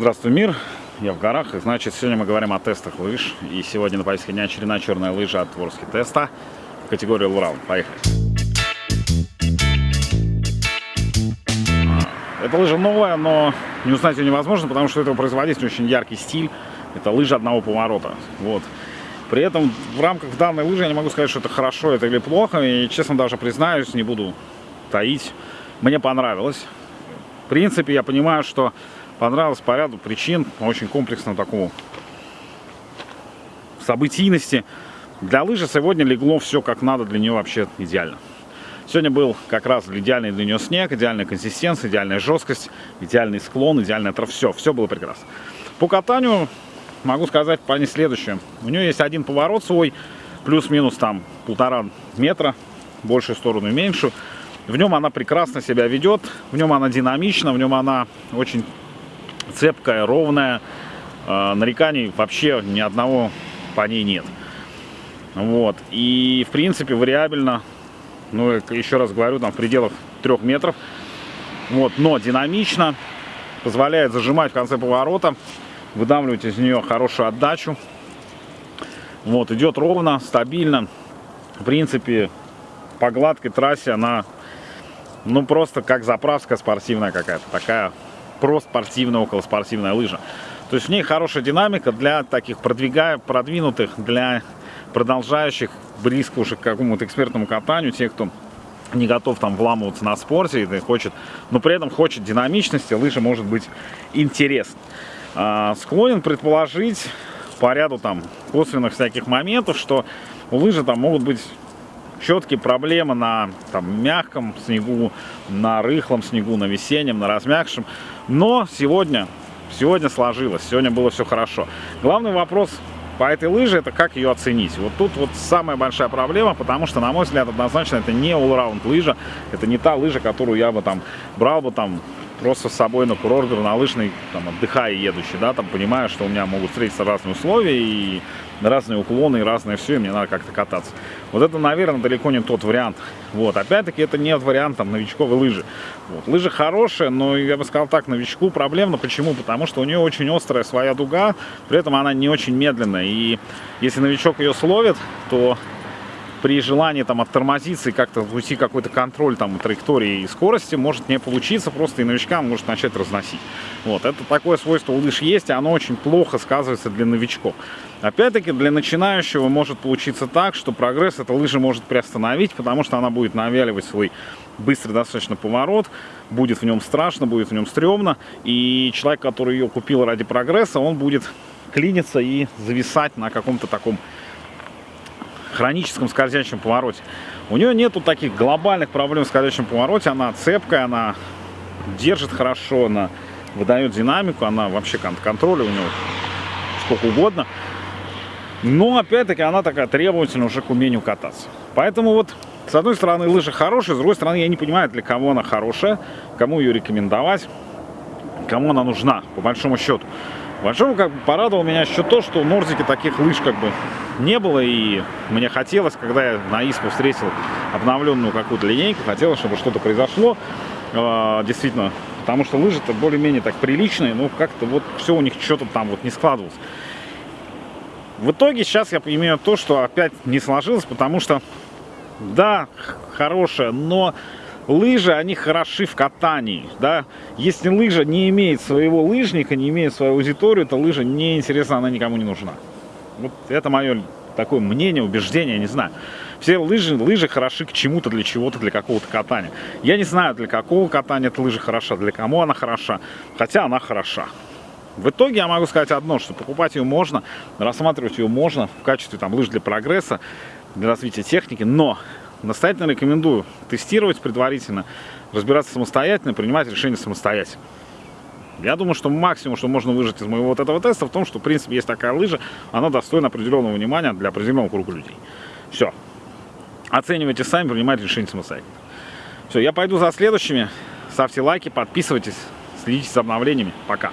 Здравствуй, мир! Я в горах, и значит, сегодня мы говорим о тестах лыж. И сегодня на повестке дня очередная черная лыжа от Ворски теста в категории Лурал. Поехали! Эта лыжа новая, но не узнать ее невозможно, потому что этого производителя очень яркий стиль. Это лыжа одного поворота. Вот. При этом в рамках данной лыжи я не могу сказать, что это хорошо это или плохо. И честно даже признаюсь, не буду таить. Мне понравилось. В принципе, я понимаю, что понравилось по ряду причин, очень комплексно такому событийности. Для лыжи сегодня легло все как надо, для нее вообще идеально. Сегодня был как раз идеальный для нее снег, идеальная консистенция, идеальная жесткость, идеальный склон, идеальное это все, все было прекрасно. По катанию могу сказать по ней следующее. У нее есть один поворот свой, плюс-минус там полтора метра, большую сторону и меньшую. В нем она прекрасно себя ведет, в нем она динамична, в нем она очень цепкая, ровная. Э, нареканий вообще ни одного по ней нет. Вот. И, в принципе, вариабельно, ну, еще раз говорю, там в пределах трех метров. Вот. Но динамично, позволяет зажимать в конце поворота, выдавливать из нее хорошую отдачу. Вот. Идет ровно, стабильно. В принципе, по гладкой трассе она, ну, просто как заправска спортивная какая-то. Такая проспортивная, околоспортивная лыжа. То есть в ней хорошая динамика для таких продвигая, продвинутых, для продолжающих близко уже к какому-то экспертному катанию, тех, кто не готов там вламываться на спорте и хочет, но при этом хочет динамичности, лыжа может быть интересна. А, склонен предположить по ряду там косвенных всяких моментов, что у лыжи там могут быть четкие проблемы на там, мягком снегу, на рыхлом снегу, на весеннем, на размягшем. Но сегодня, сегодня сложилось, сегодня было все хорошо. Главный вопрос по этой лыже это как ее оценить. Вот тут вот самая большая проблема, потому что, на мой взгляд, однозначно это не all-round лыжа, это не та лыжа, которую я бы там брал бы там просто с собой на курорт лыжный, там, отдыхая едущий, да, там, понимая, что у меня могут встретиться разные условия и разные уклоны и разное все, и мне надо как-то кататься. Вот это, наверное, далеко не тот вариант. Вот, опять-таки, это не вариант там новичковой лыжи. Вот, лыжа хорошая, но я бы сказал так, новичку проблемно. Почему? Потому что у нее очень острая своя дуга, при этом она не очень медленная. И если новичок ее словит, то при желании там оттормозиться и как-то уйти какой-то контроль там траектории и скорости может не получиться, просто и новичка может начать разносить. Вот, это такое свойство у лыж есть, и оно очень плохо сказывается для новичков. Опять-таки, для начинающего может получиться так, что прогресс эта лыжа может приостановить, потому что она будет навяливать свой быстрый достаточно поворот, будет в нем страшно, будет в нем стрёмно, и человек, который ее купил ради прогресса, он будет клиниться и зависать на каком-то таком хроническом скользящем повороте. У нее нету таких глобальных проблем в скользящем повороте. Она цепкая, она держит хорошо, она выдает динамику, она вообще контроля у нее сколько угодно. Но, опять-таки, она такая требовательная уже к умению кататься. Поэтому вот, с одной стороны, лыжа хорошая, с другой стороны, я не понимаю, для кого она хорошая, кому ее рекомендовать, кому она нужна, по большому счету. Большому как бы порадовал меня еще то, что в Нордике таких лыж как бы не было, и мне хотелось, когда я на ИСПу встретил обновленную какую-то линейку, хотелось, чтобы что-то произошло, э, действительно, потому что лыжи-то более-менее так приличные, но как-то вот все у них что-то там вот не складывалось. В итоге сейчас я имею то, что опять не сложилось, потому что, да, хорошая, но лыжи, они хороши в катании, да. Если лыжа не имеет своего лыжника, не имеет свою аудиторию, то лыжа не интересна, она никому не нужна. Вот это мое такое мнение, убеждение, не знаю. Все лыжи, лыжи хороши к чему-то, для чего-то, для какого-то катания. Я не знаю, для какого катания эта лыжа хороша, для кому она хороша, хотя она хороша. В итоге я могу сказать одно, что покупать ее можно, рассматривать ее можно в качестве там, лыж для прогресса, для развития техники, но настоятельно рекомендую тестировать предварительно, разбираться самостоятельно, принимать решения самостоятельно. Я думаю, что максимум, что можно выжать из моего вот этого теста, в том, что, в принципе, есть такая лыжа, она достойна определенного внимания для определенного круга людей. Все. Оценивайте сами, принимайте решение самостоятельно. Все, я пойду за следующими. Ставьте лайки, подписывайтесь, следите за обновлениями. Пока.